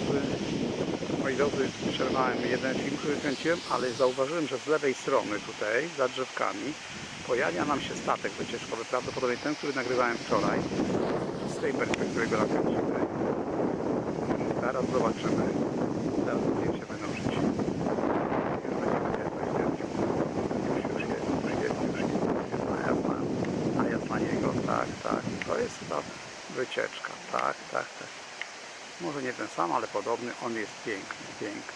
drodzy, moi drodzy, przerwałem jeden film, który kręciłem, ale zauważyłem, że z lewej strony tutaj, za drzewkami, pojawia nam się statek wycieczkowy, prawdopodobnie ten, który nagrywałem wczoraj, z tej perspektywy go nakręcimy. Zaraz zobaczymy. Zaraz zdjęcia będą żyć. Już jest, już jest, już jest, jest najazd na, niego. Tak, tak. To jest ta wycieczka. Tak, tak, tak. Może nie ten sam, ale podobny. On jest piękny, piękny.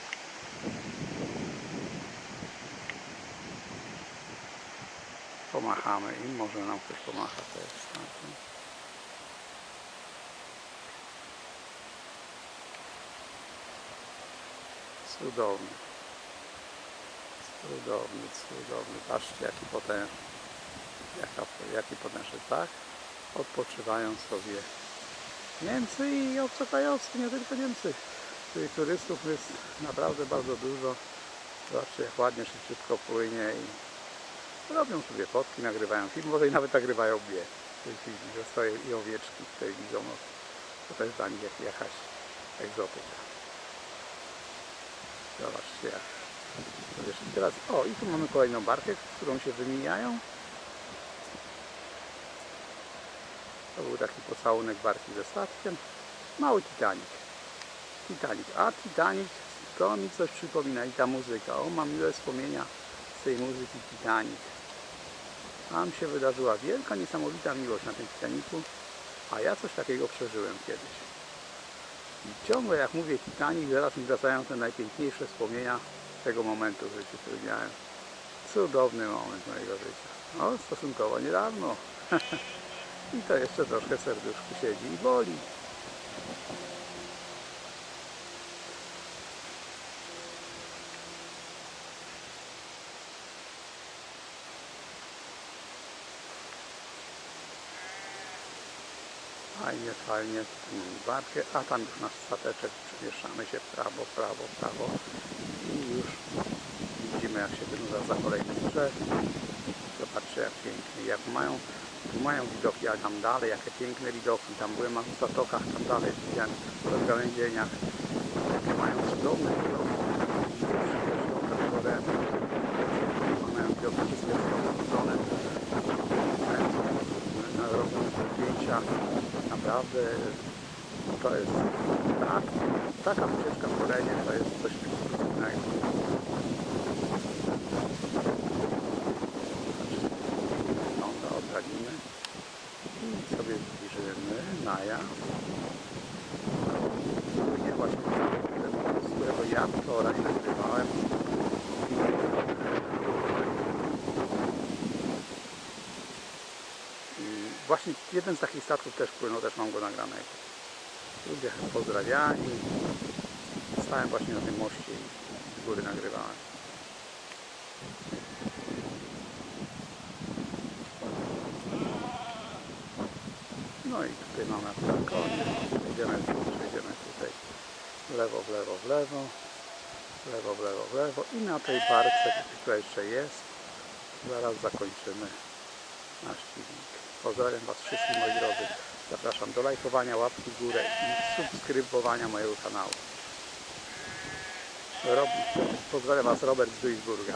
Pomachamy im, może nam ktoś pomacha też. Cudowny. Cudowny, cudowny. Patrzcie jaki potężny. Jaka, jaki potężny, tak? Odpoczywają sobie Niemcy i obcokrajowcy, nie tylko Niemcy. Tych turystów jest naprawdę bardzo dużo. Zobaczcie jak ładnie szybciutko płynie i robią sobie fotki, nagrywają film, może i nawet nagrywają mnie w tej chwili, że stoję i owieczki tutaj widzą. No, to też dla nich jak jakaś egzotyka. Zobaczcie jak. Teraz, o i tu mamy kolejną barkę, którą się wymieniają. To był taki pocałunek barki ze statkiem. Mały Titanic. Titanic. A Titanic to mi coś przypomina i ta muzyka. O, mam miłe wspomnienia z tej muzyki Titanic. Tam się wydarzyła wielka, niesamowita miłość na tym Titanicu, a ja coś takiego przeżyłem kiedyś. I ciągle jak mówię Titanic, zaraz mi wracają te najpiękniejsze wspomnienia tego momentu w życiu, który miałem. Cudowny moment mojego życia. No, stosunkowo niedawno. I to jeszcze troszkę serduszku siedzi i boli. Fajnie, fajnie. Barkę, a tam już nasz stateczek. Przemieszczamy się prawo, prawo, prawo. I już widzimy jak się wynurza za kolejnym drzew. Zobaczcie jak pięknie, jak mają, tu mają widoki, a tam dalej, jakie piękne widoki, tam byłem na zatokach, tam dalej widziałem w rozgałęzieniach, jakie mają cudowne widoki. Mają widoki wszystkie na robią zdjęcia, naprawdę to jest tak, taka wycieczka w terenie, to jest coś pięknego. wygląda oddalimy i sobie zbliżymy Maja płynie właśnie ten, z którego ja wczoraj nagrywałem właśnie jeden z takich statków też płynął, też mam go nagranego ludzie pozdrawiani stałem właśnie na tym moście i z góry nagrywałem. No i tutaj mamy akurat koniec. Tutaj w lewo, w lewo, w lewo, w lewo, w lewo, w lewo i na tej barce, która jeszcze jest, zaraz zakończymy nasz filmik. Pozdrawiam Was wszystkich moi drodzy. Zapraszam do lajkowania, łapki w górę i subskrybowania mojego kanału. Pozdrawiam Was Robert z Duisburga.